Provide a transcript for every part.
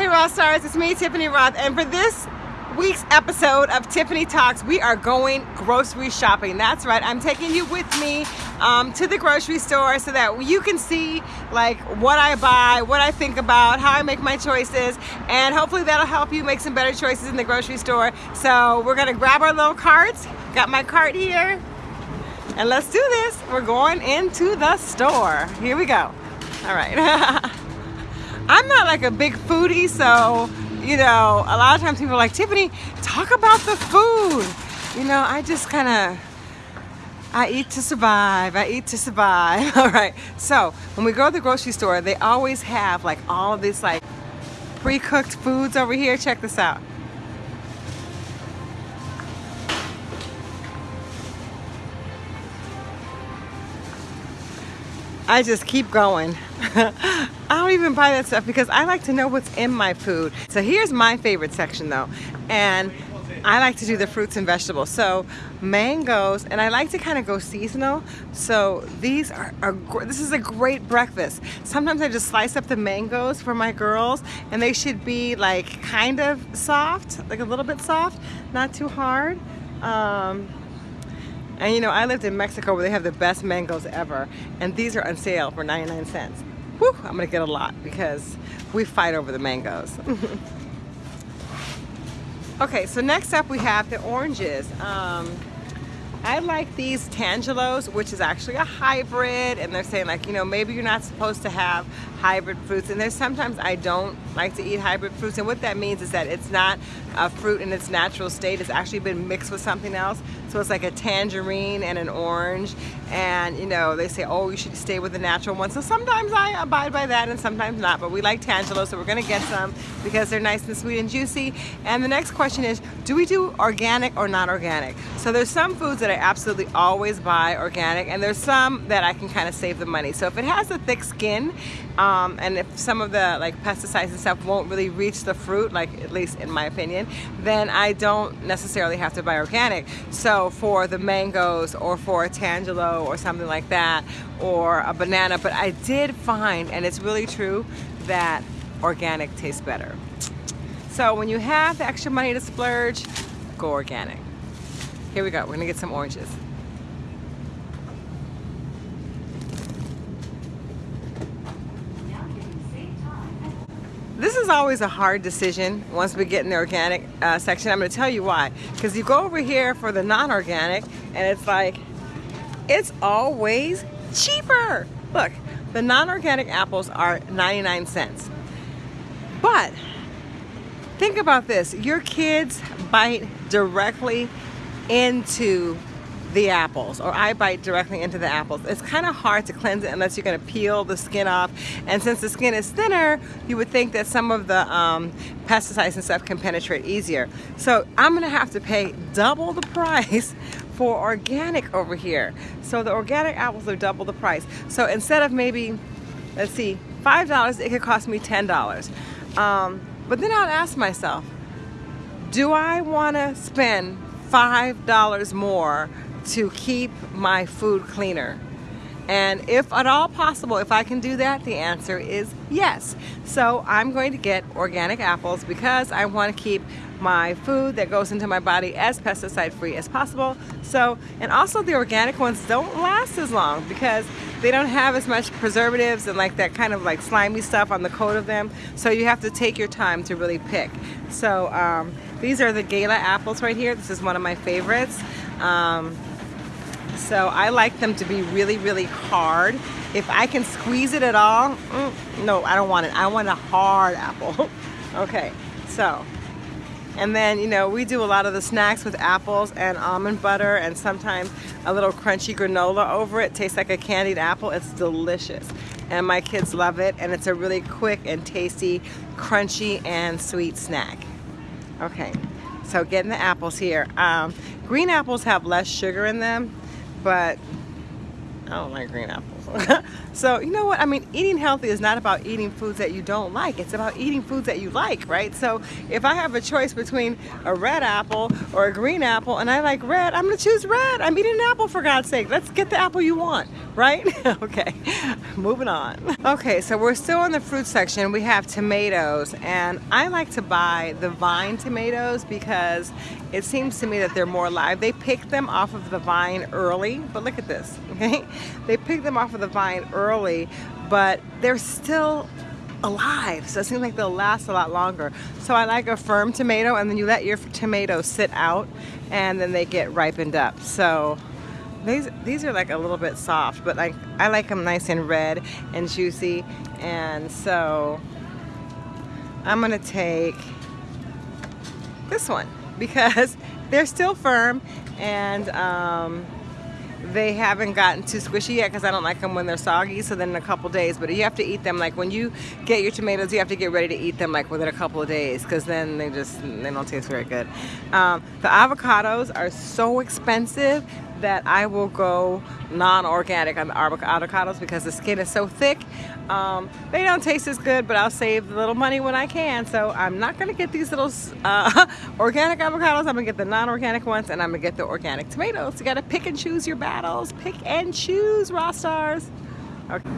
Hey Rothe Stars, it's me, Tiffany Rothe, and for this week's episode of Tiffany Talks, we are going grocery shopping. That's right, I'm taking you with me um, to the grocery store so that you can see like what I buy, what I think about, how I make my choices, and hopefully that'll help you make some better choices in the grocery store. So we're gonna grab our little carts. Got my cart here, and let's do this. We're going into the store. Here we go. All right. I'm not like a big foodie, so, you know, a lot of times people are like, Tiffany, talk about the food. You know, I just kind of, I eat to survive. I eat to survive. All right. So when we go to the grocery store, they always have like all of these like pre-cooked foods over here. Check this out. I just keep going. Don't even buy that stuff because I like to know what's in my food. So here's my favorite section though. And I like to do the fruits and vegetables. So mangoes, and I like to kind of go seasonal. So these are, are, this is a great breakfast. Sometimes I just slice up the mangoes for my girls and they should be like kind of soft, like a little bit soft, not too hard. Um, and you know, I lived in Mexico where they have the best mangoes ever. And these are on sale for 99 cents. Whew, I'm gonna get a lot because we fight over the mangoes. okay, so next up we have the oranges. Um, I like these Tangelos, which is actually a hybrid, and they're saying like, you know, maybe you're not supposed to have hybrid fruits, and there's sometimes I don't like to eat hybrid fruits, and what that means is that it's not a fruit in its natural state, it's actually been mixed with something else, so it's like a tangerine and an orange, and you know, they say, oh, you should stay with the natural one, so sometimes I abide by that, and sometimes not, but we like Tangelos, so we're gonna get some because they're nice and sweet and juicy, and the next question is, do we do organic or not organic? So there's some foods that I absolutely always buy organic and there's some that I can kind of save the money. So if it has a thick skin um, and if some of the like pesticides and stuff won't really reach the fruit, like at least in my opinion, then I don't necessarily have to buy organic. So for the mangoes or for a tangelo or something like that or a banana, but I did find, and it's really true, that organic tastes better. So when you have the extra money to splurge, go organic. Here we go, we're gonna get some oranges. This is always a hard decision once we get in the organic uh, section. I'm gonna tell you why. Because you go over here for the non-organic and it's like, it's always cheaper. Look, the non-organic apples are 99 cents. But think about this, your kids bite directly into the apples or I bite directly into the apples. It's kind of hard to cleanse it unless you're going to peel the skin off and since the skin is thinner you would think that some of the um, pesticides and stuff can penetrate easier. So I'm going to have to pay double the price for organic over here. So the organic apples are double the price. So instead of maybe, let's see, $5 it could cost me $10. Um, but then I'll ask myself, do I want to spend $5 more to keep my food cleaner. And if at all possible, if I can do that, the answer is yes. So I'm going to get organic apples because I want to keep my food that goes into my body as pesticide free as possible. So, and also the organic ones don't last as long because they don't have as much preservatives and like that kind of like slimy stuff on the coat of them. So you have to take your time to really pick. So um, these are the Gala apples right here. This is one of my favorites. Um, so I like them to be really, really hard. If I can squeeze it at all, mm, no, I don't want it. I want a hard apple. okay, so and then, you know, we do a lot of the snacks with apples and almond butter and sometimes a little crunchy granola over it. Tastes like a candied apple. It's delicious. And my kids love it. And it's a really quick and tasty, crunchy and sweet snack. Okay, so getting the apples here. Um, green apples have less sugar in them, but I don't like green apples. so you know what? I mean eating healthy is not about eating foods that you don't like. It's about eating foods that you like right? So if I have a choice between a red apple or a green apple and I like red I'm gonna choose red. I'm eating an apple for God's sake. Let's get the apple you want right? Okay moving on. Okay so we're still in the fruit section. We have tomatoes and I like to buy the vine tomatoes because it seems to me that they're more alive they pick them off of the vine early but look at this okay they pick them off of the vine early, but they're still alive. So it seems like they'll last a lot longer. So I like a firm tomato and then you let your tomato sit out and then they get ripened up. So these these are like a little bit soft, but like I like them nice and red and juicy. And so I'm gonna take this one because they're still firm and um, they haven't gotten too squishy yet because I don't like them when they're soggy so then in a couple days but you have to eat them like when you get your tomatoes you have to get ready to eat them like within a couple of days because then they just they don't taste very good. Um, the avocados are so expensive that I will go non-organic on the avocados because the skin is so thick. Um, they don't taste as good, but I'll save a little money when I can. So I'm not gonna get these little uh, organic avocados. I'm gonna get the non-organic ones and I'm gonna get the organic tomatoes. You gotta pick and choose your battles. Pick and choose, Rothe stars. Okay.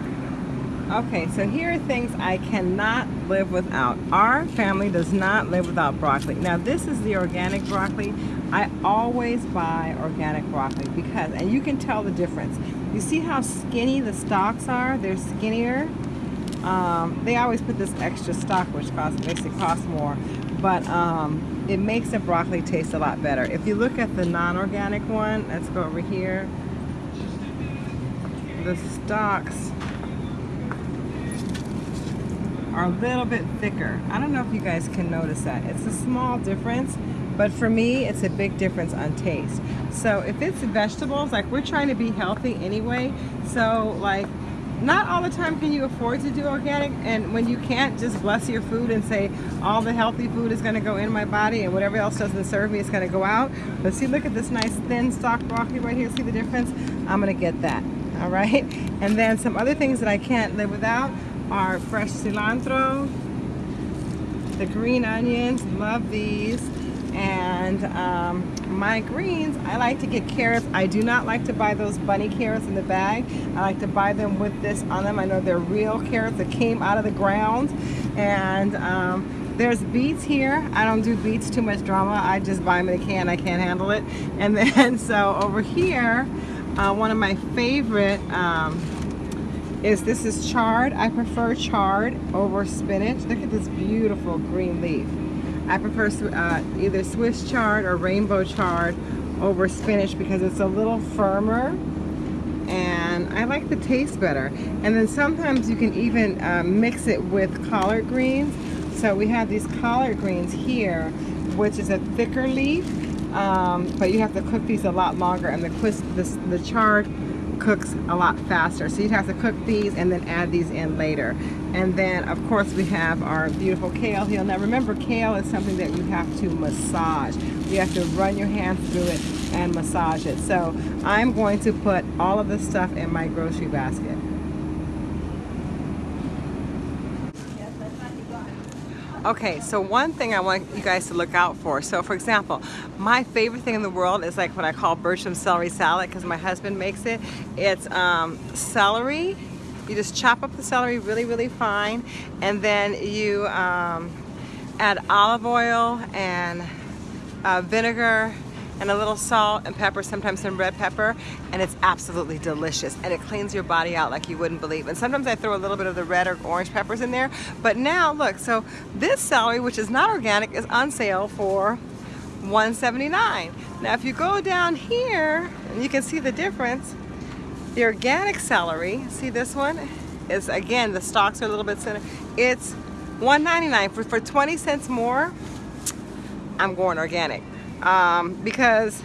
Okay, so here are things I cannot live without. Our family does not live without broccoli. Now this is the organic broccoli. I always buy organic broccoli because, and you can tell the difference. You see how skinny the stalks are? They're skinnier. Um, they always put this extra stock which costs, makes it cost more, but um, it makes the broccoli taste a lot better. If you look at the non-organic one, let's go over here. The stalks are a little bit thicker. I don't know if you guys can notice that. It's a small difference, but for me, it's a big difference on taste. So if it's vegetables, like we're trying to be healthy anyway, so like not all the time can you afford to do organic. And when you can't just bless your food and say all the healthy food is going to go in my body and whatever else doesn't serve me is going to go out. But see look at this nice thin stalk broccoli right here. See the difference? I'm gonna get that all right? And then some other things that I can't live without are fresh cilantro, the green onions, love these, and um, my greens, I like to get carrots. I do not like to buy those bunny carrots in the bag. I like to buy them with this on them. I know they're real carrots that came out of the ground. And um, there's beets here. I don't do beets too much drama. I just buy them in a can. I can't handle it. And then so over here, uh, one of my favorite um, is this is chard. I prefer chard over spinach. Look at this beautiful green leaf. I prefer uh, either Swiss chard or rainbow chard over spinach because it's a little firmer and I like the taste better. And then sometimes you can even uh, mix it with collard greens. So we have these collard greens here, which is a thicker leaf, um, but you have to cook these a lot longer and the, the, the chard cooks a lot faster. So you'd have to cook these and then add these in later. And then of course we have our beautiful kale here. Now remember kale is something that you have to massage. You have to run your hands through it and massage it. So I'm going to put all of this stuff in my grocery basket. Okay, so one thing I want you guys to look out for. So for example, my favorite thing in the world is like what I call Bertram celery salad because my husband makes it. It's um, celery. You just chop up the celery really, really fine. And then you um, add olive oil and uh, vinegar and a little salt and pepper, sometimes some red pepper, and it's absolutely delicious. And it cleans your body out like you wouldn't believe. And sometimes I throw a little bit of the red or orange peppers in there. But now, look, so this celery, which is not organic, is on sale for 179 Now, if you go down here, and you can see the difference, the organic celery, see this one? Is again, the stalks are a little bit thinner. It's 199 for, for 20 cents more, I'm going organic um, because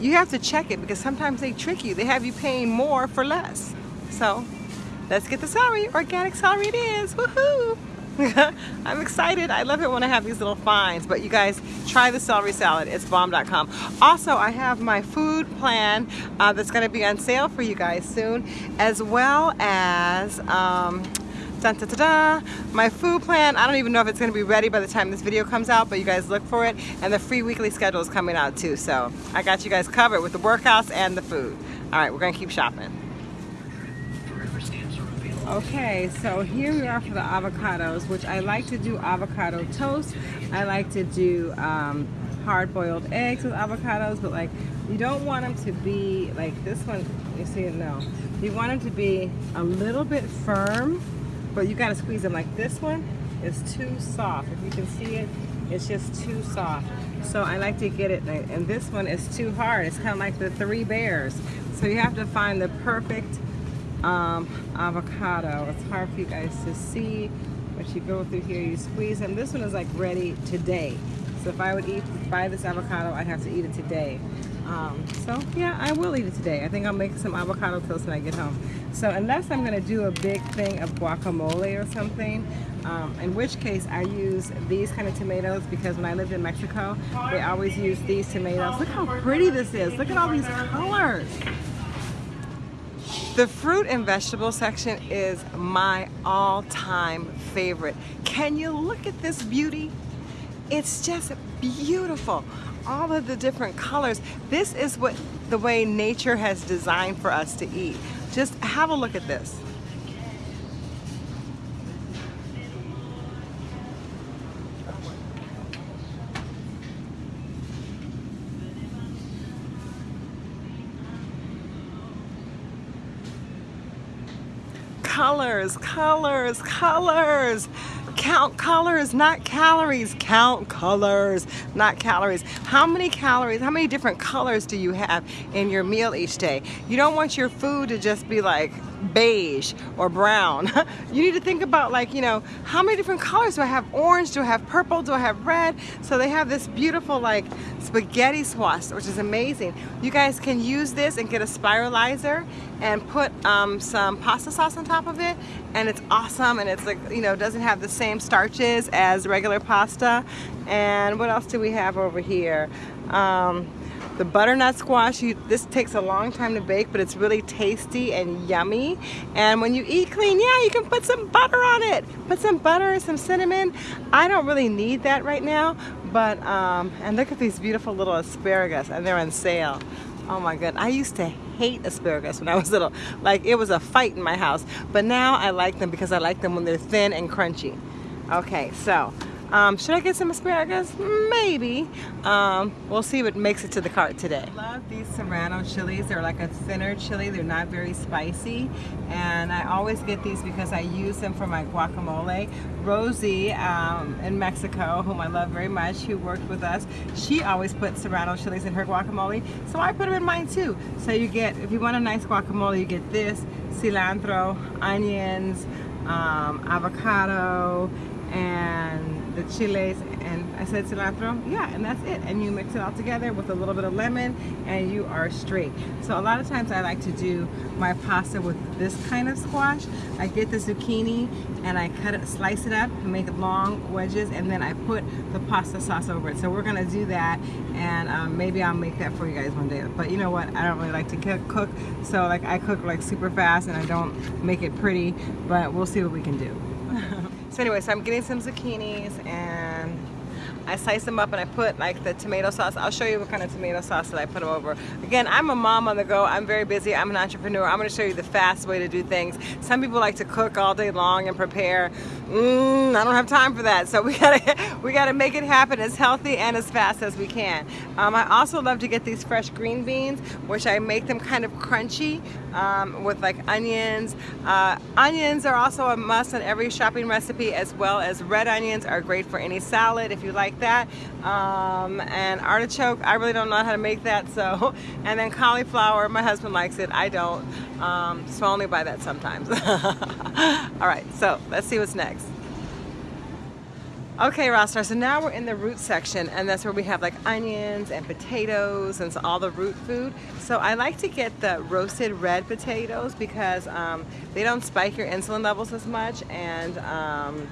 you have to check it because sometimes they trick you. They have you paying more for less. So let's get the celery. Organic celery it is. Woohoo! I'm excited. I love it when I have these little finds. But you guys, try the celery salad. It's bomb.com. Also, I have my food plan uh, that's going to be on sale for you guys soon, as well as um, Dun. My food plan, I don't even know if it's going to be ready by the time this video comes out, but you guys look for it. And the free weekly schedule is coming out too. So I got you guys covered with the workouts and the food. All right, we're going to keep shopping. Okay, so here we are for the avocados, which I like to do avocado toast. I like to do um, hard-boiled eggs with avocados, but like you don't want them to be like this one. You see it? No. You want them to be a little bit firm but you gotta squeeze them like this one is too soft if you can see it it's just too soft so I like to get it and this one is too hard it's kind of like the three bears so you have to find the perfect um, avocado it's hard for you guys to see but you go through here you squeeze them this one is like ready today so if I would eat buy this avocado I'd have to eat it today um, so yeah, I will eat it today. I think I'll make some avocado toast when I get home. So unless I'm gonna do a big thing of guacamole or something, um, in which case I use these kind of tomatoes because when I lived in Mexico, they always use these tomatoes. Look how pretty this is. Look at all these colors. The fruit and vegetable section is my all-time favorite. Can you look at this beauty? It's just beautiful all of the different colors. This is what the way nature has designed for us to eat. Just have a look at this. Colors, colors, colors. Count colors, not calories. Count colors, not calories. How many calories, how many different colors do you have in your meal each day? You don't want your food to just be like beige or brown. you need to think about like, you know, how many different colors do I have? Orange, do I have purple, do I have red? So they have this beautiful like spaghetti squash, which is amazing. You guys can use this and get a spiralizer and put um, some pasta sauce on top of it and it's awesome and it's like, you know, doesn't have the same starches as regular pasta. And what else do we have over here? Um, the butternut squash, you, this takes a long time to bake, but it's really tasty and yummy. And when you eat clean, yeah, you can put some butter on it. Put some butter, some cinnamon. I don't really need that right now, but, um, and look at these beautiful little asparagus, and they're on sale. Oh my god, I used to hate asparagus when I was little. Like it was a fight in my house. But now I like them because I like them when they're thin and crunchy. Okay, so um, should I get some asparagus? Maybe. Um, we'll see what makes it to the cart today. I love these serrano chilies. They're like a thinner chili. They're not very spicy. And I always get these because I use them for my guacamole. Rosie um, in Mexico, whom I love very much, who worked with us, she always puts serrano chilies in her guacamole. So I put them in mine too. So you get, if you want a nice guacamole, you get this, cilantro, onions, um, avocado, and the chiles and I said cilantro. Yeah and that's it. And you mix it all together with a little bit of lemon and you are straight. So a lot of times I like to do my pasta with this kind of squash. I get the zucchini and I cut it slice it up make long wedges and then I put the pasta sauce over it. So we're gonna do that and um, maybe I'll make that for you guys one day. But you know what? I don't really like to cook so like I cook like super fast and I don't make it pretty but we'll see what we can do So anyway, so I'm getting some zucchinis and I slice them up and I put like the tomato sauce. I'll show you what kind of tomato sauce that I put them over. Again, I'm a mom on the go. I'm very busy. I'm an entrepreneur. I'm going to show you the fast way to do things. Some people like to cook all day long and prepare. Mm, I don't have time for that. So we gotta we gotta make it happen as healthy and as fast as we can. Um, I also love to get these fresh green beans, which I make them kind of crunchy um, with like onions. Uh, onions are also a must in every shopping recipe, as well as red onions are great for any salad if you like that. Um, and artichoke, I really don't know how to make that. So, and then cauliflower, my husband likes it. I don't. Um, so I only buy that sometimes. All right, so let's see what's next. Okay, Rosstar, so now we're in the root section and that's where we have like onions and potatoes and all the root food. So I like to get the roasted red potatoes because um, they don't spike your insulin levels as much and um,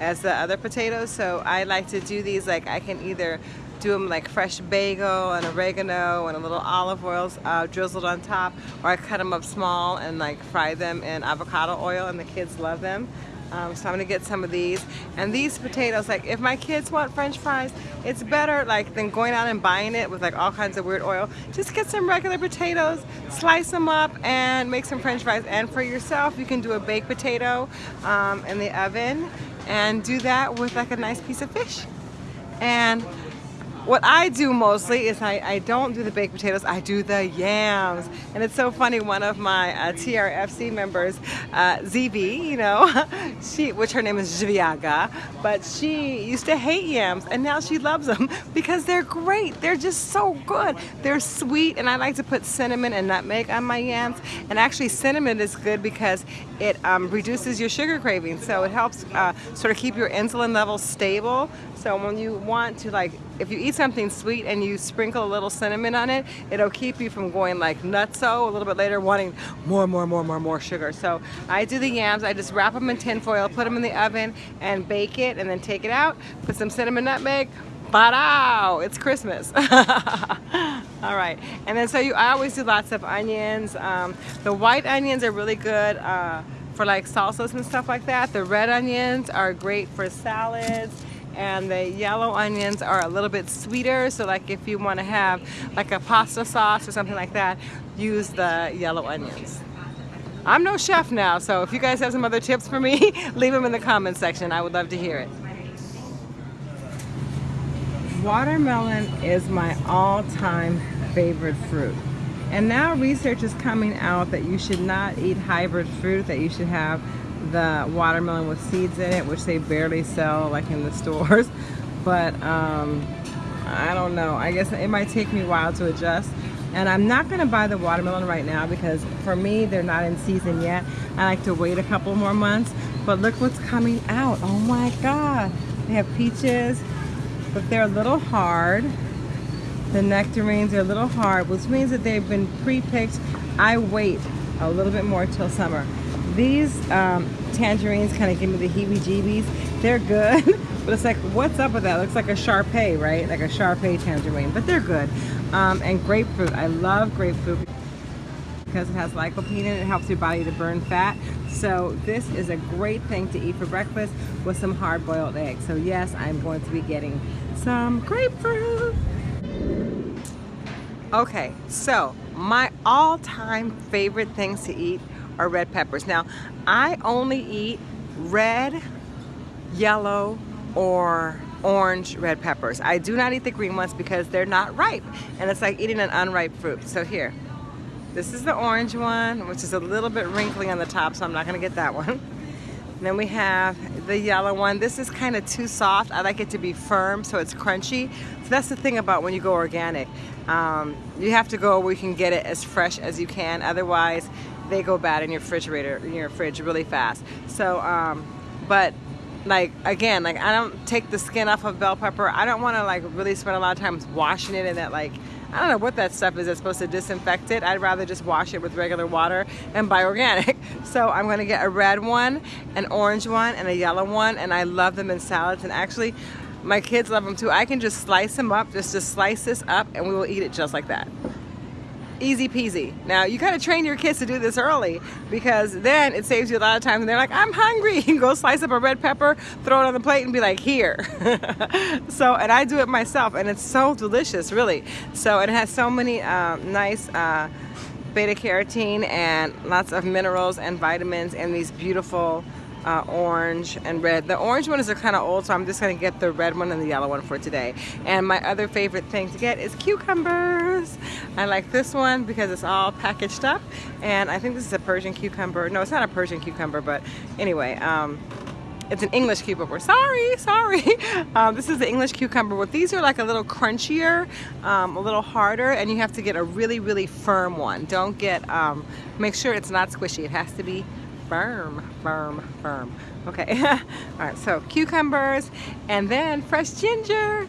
as the other potatoes. So I like to do these like I can either do them like fresh bagel and oregano and a little olive oil uh, drizzled on top or I cut them up small and like fry them in avocado oil and the kids love them. Um, so I'm gonna get some of these. And these potatoes, like if my kids want french fries, it's better like than going out and buying it with like all kinds of weird oil. Just get some regular potatoes, slice them up and make some french fries. And for yourself, you can do a baked potato um, in the oven and do that with like a nice piece of fish. And what I do mostly is I, I don't do the baked potatoes, I do the yams. And it's so funny, one of my uh, TRFC members, uh, ZV, you know, she, which her name is Zviaga, but she used to hate yams and now she loves them because they're great. They're just so good. They're sweet and I like to put cinnamon and nutmeg on my yams. And actually cinnamon is good because it um, reduces your sugar cravings. So it helps uh, sort of keep your insulin levels stable. So when you want to like, if you eat something sweet and you sprinkle a little cinnamon on it, it'll keep you from going like nutso a little bit later, wanting more, more, more, more, more sugar. So I do the yams, I just wrap them in tin foil, put them in the oven and bake it and then take it out, put some cinnamon nutmeg, Badao! It's Christmas. All right, and then so you, I always do lots of onions. Um, the white onions are really good uh, for like salsas and stuff like that. The red onions are great for salads and the yellow onions are a little bit sweeter. So like if you want to have like a pasta sauce or something like that use the yellow onions. I'm no chef now so if you guys have some other tips for me leave them in the comments section. I would love to hear it. Watermelon is my all-time favorite fruit. And now research is coming out that you should not eat hybrid fruit that you should have the watermelon with seeds in it, which they barely sell like in the stores. But um, I don't know. I guess it might take me a while to adjust. And I'm not going to buy the watermelon right now because for me, they're not in season yet. I like to wait a couple more months. But look what's coming out. Oh my God. They have peaches, but they're a little hard. The nectarines are a little hard, which means that they've been pre-picked. I wait a little bit more till summer. These um, tangerines kind of give me the heebie-jeebies. They're good, but it's like, what's up with that? It looks like a Shar Pei, right? Like a Shar Pei tangerine, but they're good. Um, and grapefruit, I love grapefruit because it has lycopene in it. It helps your body to burn fat. So this is a great thing to eat for breakfast with some hard-boiled eggs. So yes, I'm going to be getting some grapefruit. Okay, so my all-time favorite things to eat are red peppers. Now, I only eat red, yellow, or orange red peppers. I do not eat the green ones because they're not ripe. And it's like eating an unripe fruit. So here, this is the orange one, which is a little bit wrinkly on the top, so I'm not gonna get that one. then we have the yellow one. This is kind of too soft. I like it to be firm so it's crunchy. So that's the thing about when you go organic. Um, you have to go where you can get it as fresh as you can. Otherwise, they go bad in your refrigerator, in your fridge really fast. So, um, but like again, like I don't take the skin off of bell pepper. I don't want to like really spend a lot of time washing it in that like I don't know what that stuff is that's supposed to disinfect it. I'd rather just wash it with regular water and buy organic. So I'm gonna get a red one, an orange one, and a yellow one, and I love them in salads. And actually, my kids love them too. I can just slice them up, just to slice this up, and we will eat it just like that easy peasy. Now you gotta train your kids to do this early because then it saves you a lot of time and they're like, I'm hungry. You can go slice up a red pepper, throw it on the plate and be like, here. so, and I do it myself and it's so delicious, really. So it has so many uh, nice uh, beta carotene and lots of minerals and vitamins and these beautiful uh, orange and red. The orange one is kind of old, so I'm just gonna get the red one and the yellow one for today. And my other favorite thing to get is cucumbers. I like this one because it's all packaged up. And I think this is a Persian cucumber. No, it's not a Persian cucumber, but anyway, um, it's an English cucumber. Sorry, sorry. Um, this is the English cucumber. But these are like a little crunchier, um, a little harder, and you have to get a really, really firm one. Don't get, um, make sure it's not squishy. It has to be firm, firm, firm. Okay, all right, so cucumbers and then fresh ginger.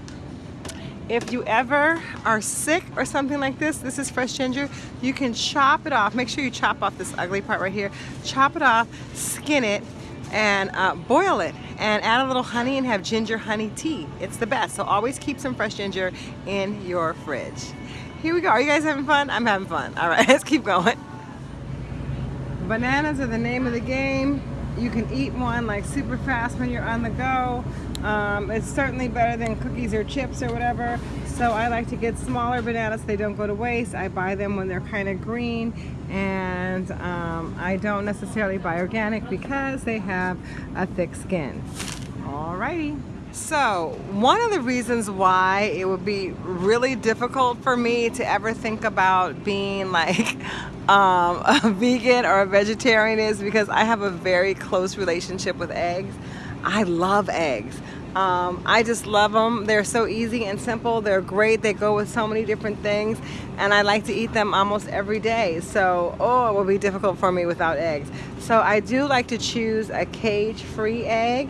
If you ever are sick or something like this, this is fresh ginger, you can chop it off. Make sure you chop off this ugly part right here. Chop it off, skin it, and uh, boil it and add a little honey and have ginger honey tea. It's the best. So always keep some fresh ginger in your fridge. Here we go. Are you guys having fun? I'm having fun. All right, let's keep going. Bananas are the name of the game. You can eat one like super fast when you're on the go. Um, it's certainly better than cookies or chips or whatever. So I like to get smaller bananas so they don't go to waste. I buy them when they're kind of green and um, I don't necessarily buy organic because they have a thick skin. Alrighty. So one of the reasons why it would be really difficult for me to ever think about being like um, a vegan or a vegetarian is because I have a very close relationship with eggs. I love eggs. Um, I just love them. They're so easy and simple. They're great. They go with so many different things and I like to eat them almost every day. So, oh, it will be difficult for me without eggs. So I do like to choose a cage-free egg.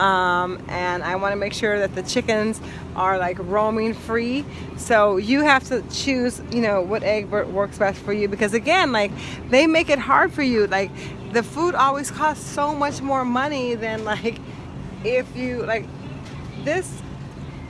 Um, and I want to make sure that the chickens are like roaming free. So you have to choose you know what egg works best for you because again like they make it hard for you. Like the food always costs so much more money than like if you like this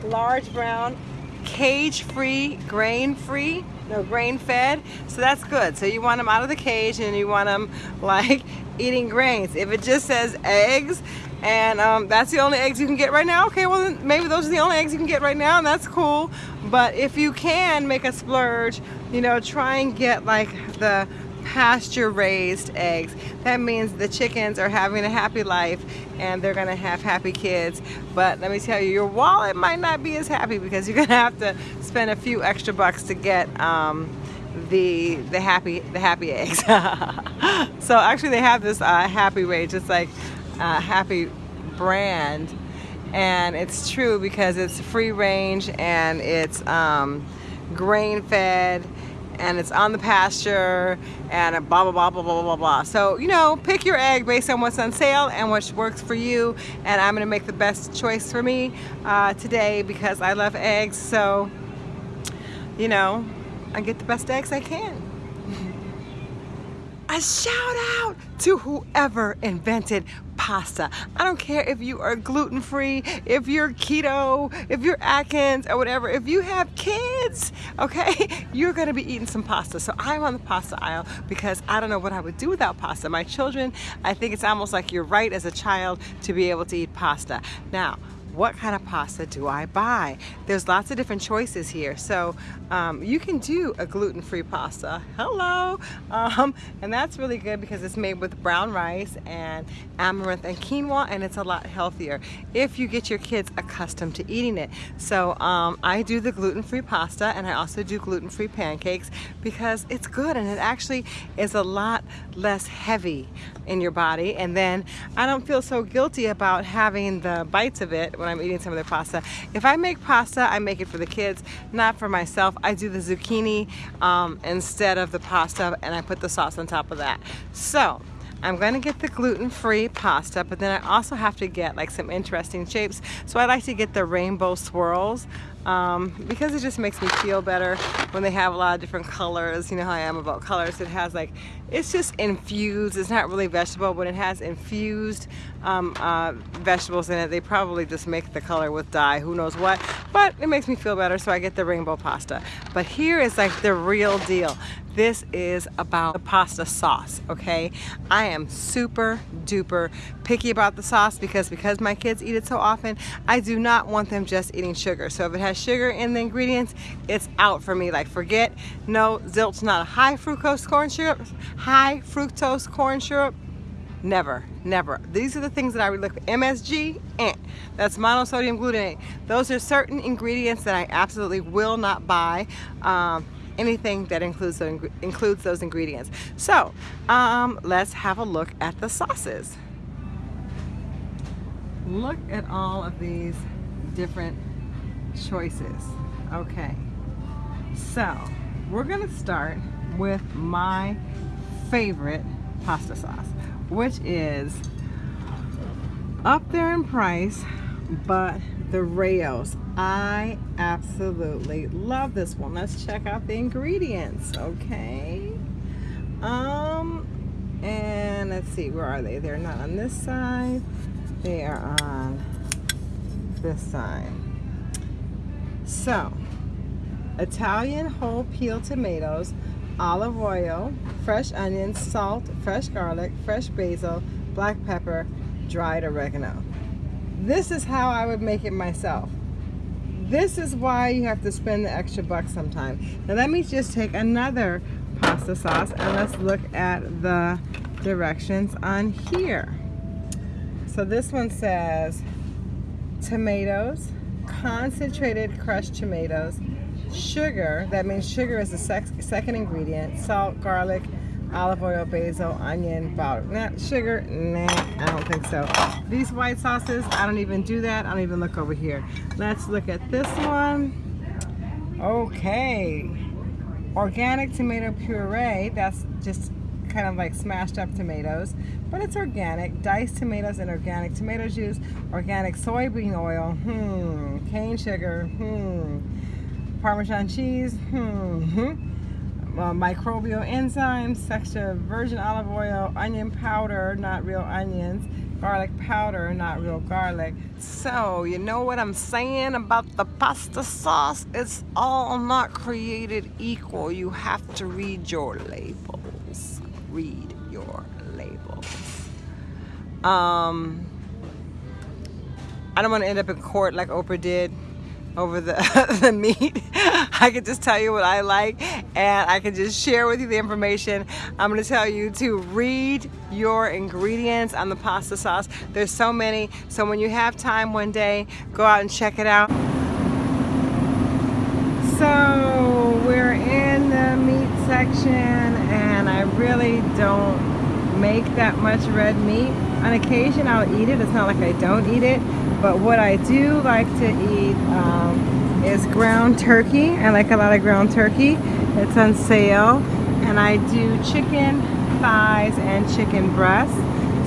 large brown cage free grain free no grain fed? So that's good. So you want them out of the cage and you want them like eating grains. If it just says eggs and um, that's the only eggs you can get right now okay well maybe those are the only eggs you can get right now and that's cool. But if you can make a splurge you know try and get like the pasture raised eggs. That means the chickens are having a happy life and they're gonna have happy kids. But let me tell you, your wallet might not be as happy because you're gonna have to spend a few extra bucks to get um, the the happy the happy eggs. so actually they have this uh, happy range. It's like uh, happy brand and it's true because it's free range and it's um, grain fed and it's on the pasture and blah, blah, blah, blah, blah, blah, blah. So, you know, pick your egg based on what's on sale and what works for you. And I'm gonna make the best choice for me uh, today because I love eggs. So, you know, I get the best eggs I can a shout out to whoever invented pasta. I don't care if you are gluten free, if you're keto, if you're Atkins or whatever. If you have kids, okay, you're gonna be eating some pasta. So I'm on the pasta aisle because I don't know what I would do without pasta. My children, I think it's almost like you're right as a child to be able to eat pasta. Now, what kind of pasta do I buy? There's lots of different choices here. So um, you can do a gluten-free pasta. Hello! Um, and that's really good because it's made with brown rice and amaranth and quinoa and it's a lot healthier if you get your kids accustomed to eating it. So um, I do the gluten-free pasta and I also do gluten-free pancakes because it's good and it actually is a lot less heavy in your body and then I don't feel so guilty about having the bites of it when I'm eating some of their pasta. If I make pasta, I make it for the kids, not for myself. I do the zucchini um, instead of the pasta and I put the sauce on top of that. So I'm going to get the gluten-free pasta, but then I also have to get like some interesting shapes. So I like to get the rainbow swirls um, because it just makes me feel better when they have a lot of different colors. You know how I am about colors. It has like, it's just infused. It's not really vegetable, but it has infused um, uh, vegetables in it. They probably just make the color with dye, who knows what. But it makes me feel better, so I get the rainbow pasta. But here is like the real deal. This is about the pasta sauce, okay? I am super duper picky about the sauce because because my kids eat it so often, I do not want them just eating sugar. So if it has sugar in the ingredients, it's out for me. Like forget, no, zilch not a high fructose corn syrup, high fructose corn syrup, never never. These are the things that i would look for. Msg eh, that's monosodium glutamate. Those are certain ingredients that i absolutely will not buy um, anything that includes those, includes those ingredients. So um, let's have a look at the sauces. Look at all of these different choices. Okay. So we're gonna start with my favorite pasta sauce which is up there in price but the Rao's I absolutely love this one let's check out the ingredients okay um And let's see, where are they? They're not on this side. They are on this side. So, Italian whole peel tomatoes, olive oil, fresh onions, salt, fresh garlic, fresh basil, black pepper, dried oregano. This is how I would make it myself. This is why you have to spend the extra buck sometime. Now let me just take another pasta sauce and let's look at the directions on here. So this one says tomatoes, concentrated crushed tomatoes, sugar, that means sugar is the second ingredient, salt, garlic, olive oil, basil, onion, powder. Nah, sugar, nah, I don't think so. These white sauces, I don't even do that. I don't even look over here. Let's look at this one. Okay. Organic tomato puree, that's just kind of like smashed up tomatoes, but it's organic. Diced tomatoes and organic tomato juice, organic soybean oil, hmm, cane sugar, hmm, Parmesan cheese, hmm, hmm uh, microbial enzymes, extra virgin olive oil, onion powder, not real onions, garlic powder, not real garlic. So, you know what I'm saying about the pasta sauce? It's all not created equal. You have to read your labels. Read your labels. Um, I don't want to end up in court like Oprah did over the, the meat. I can just tell you what I like and I can just share with you the information. I'm gonna tell you to read your ingredients on the pasta sauce. There's so many, so when you have time one day, go out and check it out. So we're in the meat section and I really don't make that much red meat. On occasion I'll eat it, it's not like I don't eat it, but what I do like to eat um, is ground turkey. I like a lot of ground turkey. It's on sale. And I do chicken thighs and chicken breasts.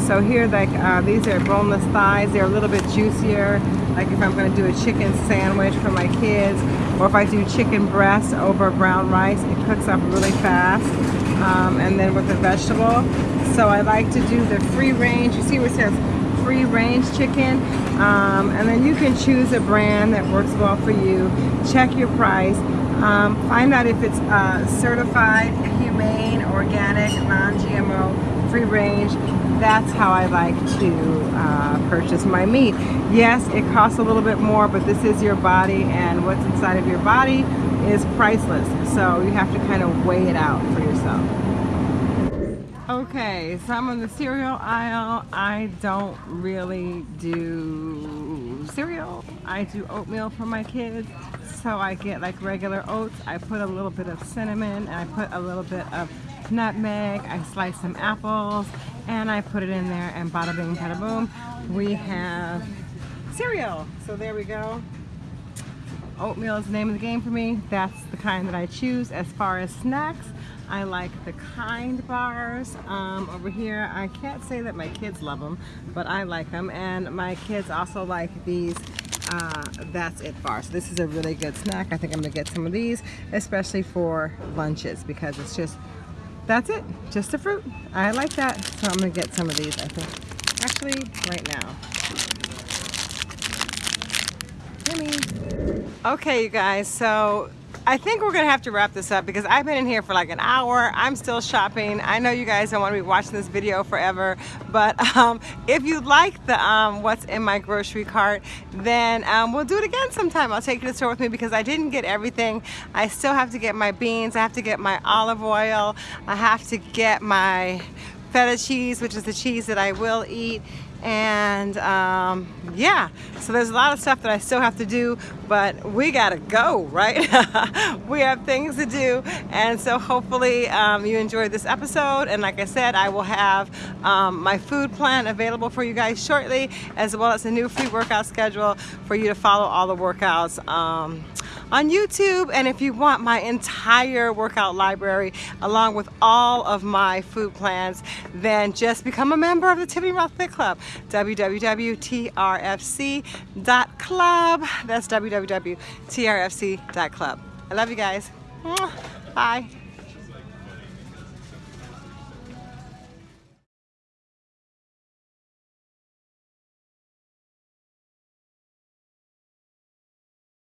So here, like uh, these are boneless thighs. They're a little bit juicier. Like if I'm gonna do a chicken sandwich for my kids, or if I do chicken breast over brown rice, it cooks up really fast. Um, and then with the vegetable. So I like to do the free range. You see where it says free range chicken um, and then you can choose a brand that works well for you. Check your price. Um, find out if it's uh, certified humane organic non-GMO free range that's how I like to uh, purchase my meat. Yes it costs a little bit more but this is your body and what's inside of your body is priceless. So you have to kind of weigh it out for yourself Okay, so I'm on the cereal aisle. I don't really do cereal. I do oatmeal for my kids. So I get like regular oats. I put a little bit of cinnamon and I put a little bit of nutmeg. I slice some apples and I put it in there and bada bing bada boom. We have cereal. So there we go. Oatmeal is the name of the game for me. That's the kind that I choose. As far as snacks, I like the Kind bars um, over here. I can't say that my kids love them, but I like them. And my kids also like these uh, That's It bars. So this is a really good snack. I think I'm gonna get some of these, especially for lunches because it's just, that's it, just a fruit. I like that, so I'm gonna get some of these, I think. Actually, right now. Jimmy. Okay, you guys, so I think we're gonna have to wrap this up because I've been in here for like an hour. I'm still shopping. I know you guys don't want to be watching this video forever, but um, if you like the um, what's in my grocery cart, then um, we'll do it again sometime. I'll take you to the store with me because I didn't get everything. I still have to get my beans. I have to get my olive oil. I have to get my feta cheese, which is the cheese that I will eat and um, yeah so there's a lot of stuff that I still have to do but we gotta go right? We have things to do. And so hopefully um, you enjoyed this episode. And like I said I will have um, my food plan available for you guys shortly as well as a new free workout schedule for you to follow all the workouts um, on YouTube. And if you want my entire workout library along with all of my food plans, then just become a member of the Tiffany Rothe Fit Club, www.trfc.club. That's www.trfc.club. I love you guys. Bye.